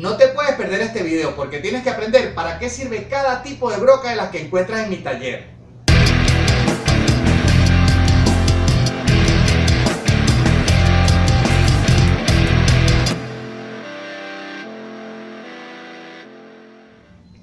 No te puedes perder este video porque tienes que aprender para qué sirve cada tipo de broca de las que encuentras en mi taller.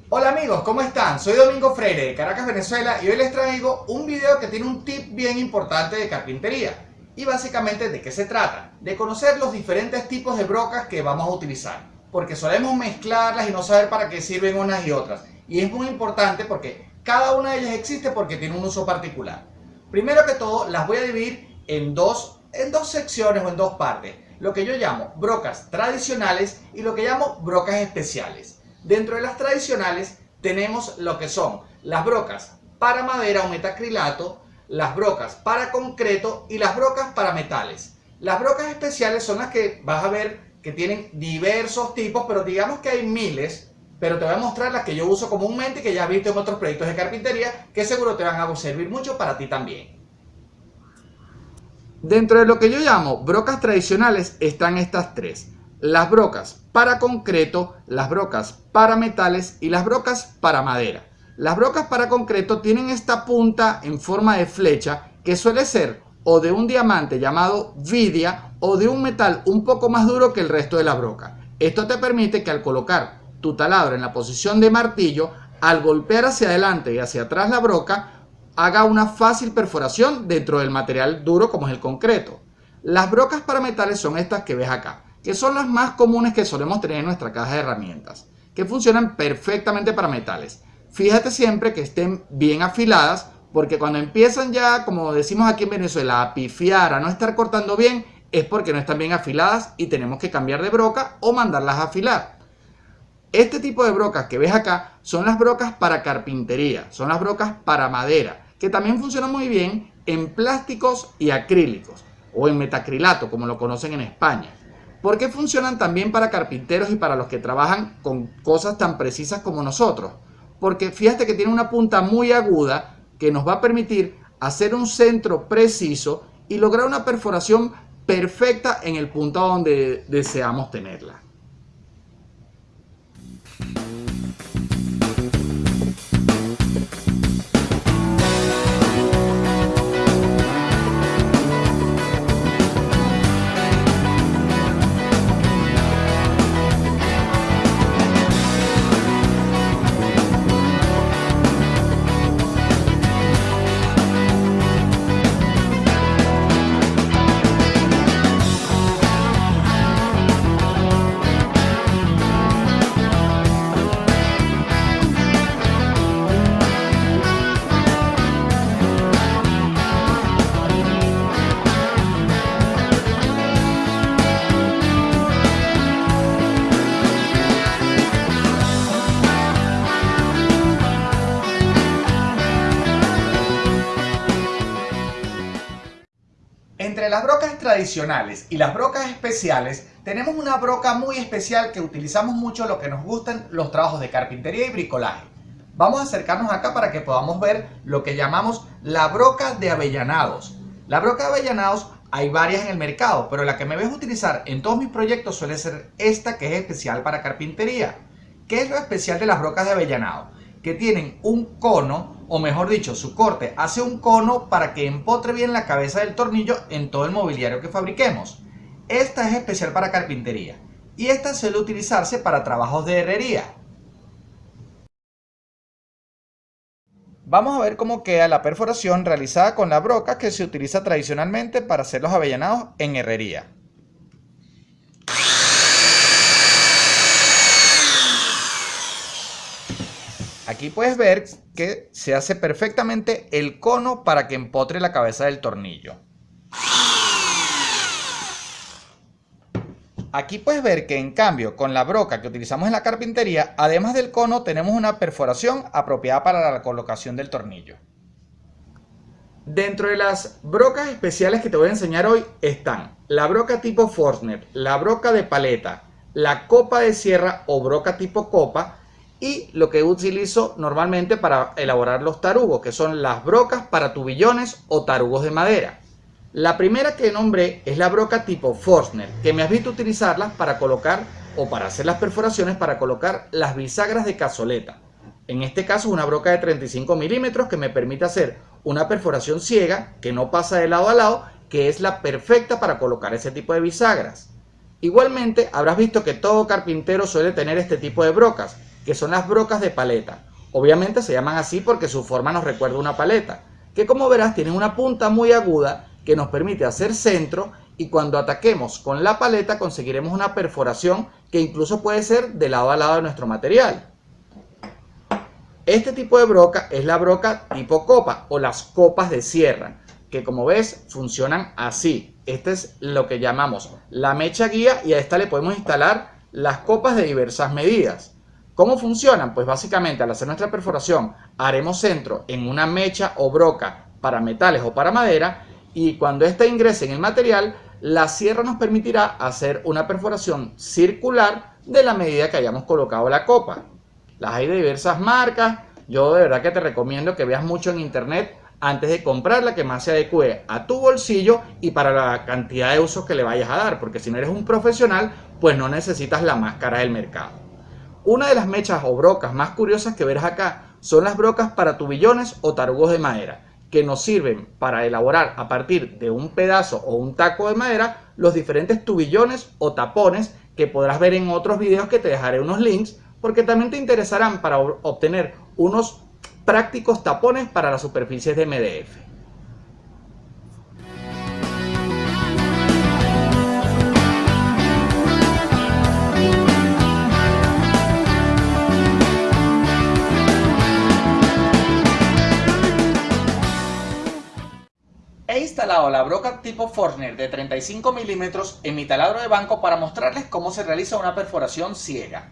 Hola amigos, ¿cómo están? Soy Domingo Freire de Caracas, Venezuela y hoy les traigo un video que tiene un tip bien importante de carpintería. Y básicamente de qué se trata, de conocer los diferentes tipos de brocas que vamos a utilizar. Porque solemos mezclarlas y no saber para qué sirven unas y otras. Y es muy importante porque cada una de ellas existe porque tiene un uso particular. Primero que todo, las voy a dividir en dos, en dos secciones o en dos partes. Lo que yo llamo brocas tradicionales y lo que llamo brocas especiales. Dentro de las tradicionales tenemos lo que son las brocas para madera o metacrilato, las brocas para concreto y las brocas para metales. Las brocas especiales son las que vas a ver que tienen diversos tipos, pero digamos que hay miles, pero te voy a mostrar las que yo uso comúnmente que ya has visto en otros proyectos de carpintería, que seguro te van a servir mucho para ti también. Dentro de lo que yo llamo brocas tradicionales están estas tres las brocas para concreto, las brocas para metales y las brocas para madera. Las brocas para concreto tienen esta punta en forma de flecha que suele ser o de un diamante llamado vidia o de un metal un poco más duro que el resto de la broca. Esto te permite que al colocar tu taladro en la posición de martillo, al golpear hacia adelante y hacia atrás la broca, haga una fácil perforación dentro del material duro como es el concreto. Las brocas para metales son estas que ves acá que son las más comunes que solemos tener en nuestra caja de herramientas, que funcionan perfectamente para metales. Fíjate siempre que estén bien afiladas, porque cuando empiezan ya, como decimos aquí en Venezuela, a pifiar, a no estar cortando bien, es porque no están bien afiladas y tenemos que cambiar de broca o mandarlas a afilar. Este tipo de brocas que ves acá son las brocas para carpintería, son las brocas para madera, que también funcionan muy bien en plásticos y acrílicos, o en metacrilato, como lo conocen en España. ¿Por qué funcionan también para carpinteros y para los que trabajan con cosas tan precisas como nosotros? Porque fíjate que tiene una punta muy aguda que nos va a permitir hacer un centro preciso y lograr una perforación perfecta en el punto donde deseamos tenerla. Tradicionales y las brocas especiales tenemos una broca muy especial que utilizamos mucho lo que nos gustan los trabajos de carpintería y bricolaje. Vamos a acercarnos acá para que podamos ver lo que llamamos la broca de avellanados. La broca de avellanados hay varias en el mercado, pero la que me ves utilizar en todos mis proyectos suele ser esta que es especial para carpintería. ¿Qué es lo especial de las brocas de avellanado? Que tienen un cono o mejor dicho, su corte hace un cono para que empotre bien la cabeza del tornillo en todo el mobiliario que fabriquemos. Esta es especial para carpintería y esta suele utilizarse para trabajos de herrería. Vamos a ver cómo queda la perforación realizada con la broca que se utiliza tradicionalmente para hacer los avellanados en herrería. Aquí puedes ver que se hace perfectamente el cono para que empotre la cabeza del tornillo. Aquí puedes ver que en cambio con la broca que utilizamos en la carpintería, además del cono tenemos una perforación apropiada para la colocación del tornillo. Dentro de las brocas especiales que te voy a enseñar hoy están la broca tipo Forstner, la broca de paleta, la copa de sierra o broca tipo copa y lo que utilizo normalmente para elaborar los tarugos, que son las brocas para tubillones o tarugos de madera. La primera que nombré es la broca tipo Forstner, que me has visto utilizarlas para colocar o para hacer las perforaciones para colocar las bisagras de cazoleta. En este caso una broca de 35 milímetros que me permite hacer una perforación ciega que no pasa de lado a lado, que es la perfecta para colocar ese tipo de bisagras. Igualmente habrás visto que todo carpintero suele tener este tipo de brocas, que son las brocas de paleta. Obviamente se llaman así porque su forma nos recuerda una paleta, que como verás tienen una punta muy aguda que nos permite hacer centro y cuando ataquemos con la paleta conseguiremos una perforación que incluso puede ser de lado a lado de nuestro material. Este tipo de broca es la broca tipo copa o las copas de sierra, que como ves funcionan así. Este es lo que llamamos la mecha guía y a esta le podemos instalar las copas de diversas medidas. ¿Cómo funcionan? Pues básicamente al hacer nuestra perforación haremos centro en una mecha o broca para metales o para madera y cuando ésta ingrese en el material la sierra nos permitirá hacer una perforación circular de la medida que hayamos colocado la copa. Las hay de diversas marcas, yo de verdad que te recomiendo que veas mucho en internet antes de comprar la que más se adecue a tu bolsillo y para la cantidad de usos que le vayas a dar, porque si no eres un profesional, pues no necesitas la más cara del mercado. Una de las mechas o brocas más curiosas que verás acá son las brocas para tubillones o tarugos de madera que nos sirven para elaborar a partir de un pedazo o un taco de madera los diferentes tubillones o tapones que podrás ver en otros videos que te dejaré unos links porque también te interesarán para obtener unos prácticos tapones para las superficies de MDF. La broca tipo Forstner de 35 milímetros en mi taladro de banco para mostrarles cómo se realiza una perforación ciega.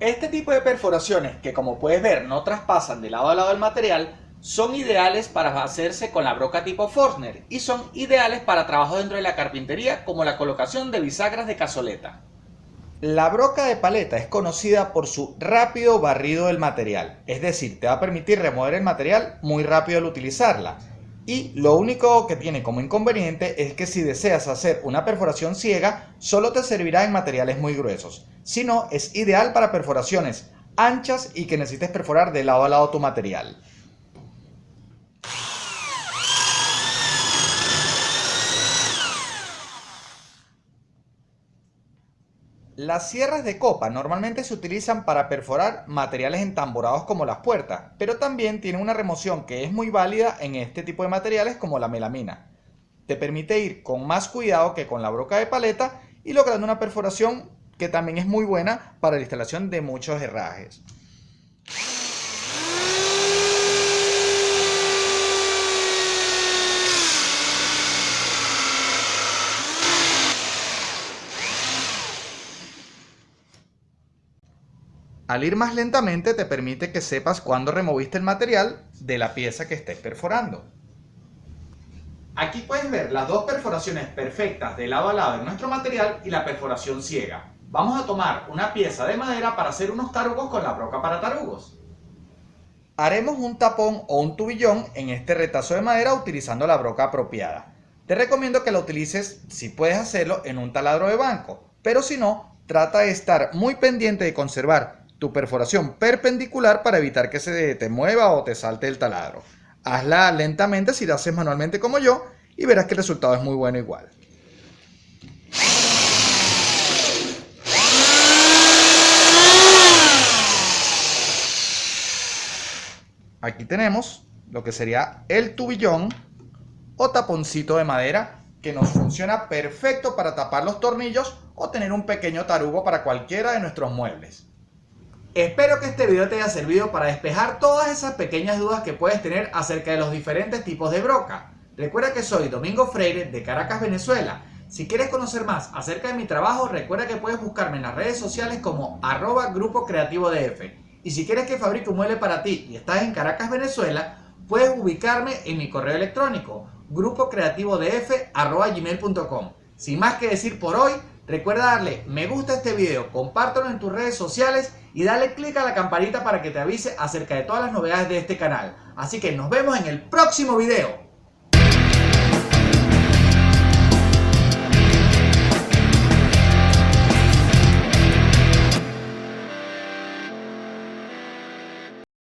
Este tipo de perforaciones, que como puedes ver no traspasan de lado a lado del material, son ideales para hacerse con la broca tipo Forstner y son ideales para trabajo dentro de la carpintería como la colocación de bisagras de cazoleta. La broca de paleta es conocida por su rápido barrido del material, es decir, te va a permitir remover el material muy rápido al utilizarla. Y lo único que tiene como inconveniente es que si deseas hacer una perforación ciega, solo te servirá en materiales muy gruesos. Si no, es ideal para perforaciones anchas y que necesites perforar de lado a lado tu material. Las sierras de copa normalmente se utilizan para perforar materiales entamborados como las puertas, pero también tienen una remoción que es muy válida en este tipo de materiales como la melamina. Te permite ir con más cuidado que con la broca de paleta y logrando una perforación que también es muy buena para la instalación de muchos herrajes. Al ir más lentamente te permite que sepas cuándo removiste el material de la pieza que estés perforando. Aquí puedes ver las dos perforaciones perfectas de lado a lado de nuestro material y la perforación ciega. Vamos a tomar una pieza de madera para hacer unos tarugos con la broca para tarugos. Haremos un tapón o un tubillón en este retazo de madera utilizando la broca apropiada. Te recomiendo que la utilices, si puedes hacerlo, en un taladro de banco, pero si no, trata de estar muy pendiente de conservar tu perforación perpendicular para evitar que se te mueva o te salte el taladro. Hazla lentamente si lo haces manualmente como yo y verás que el resultado es muy bueno igual. Aquí tenemos lo que sería el tubillón o taponcito de madera que nos funciona perfecto para tapar los tornillos o tener un pequeño tarugo para cualquiera de nuestros muebles. Espero que este video te haya servido para despejar todas esas pequeñas dudas que puedes tener acerca de los diferentes tipos de broca. Recuerda que soy Domingo Freire de Caracas, Venezuela. Si quieres conocer más acerca de mi trabajo, recuerda que puedes buscarme en las redes sociales como arroba grupo creativo DF. Y si quieres que fabrique un mueble para ti y estás en Caracas, Venezuela, puedes ubicarme en mi correo electrónico grupocreativodf.gmail.com Sin más que decir por hoy, Recuerda darle me gusta a este video, compártelo en tus redes sociales y dale click a la campanita para que te avise acerca de todas las novedades de este canal. Así que nos vemos en el próximo video.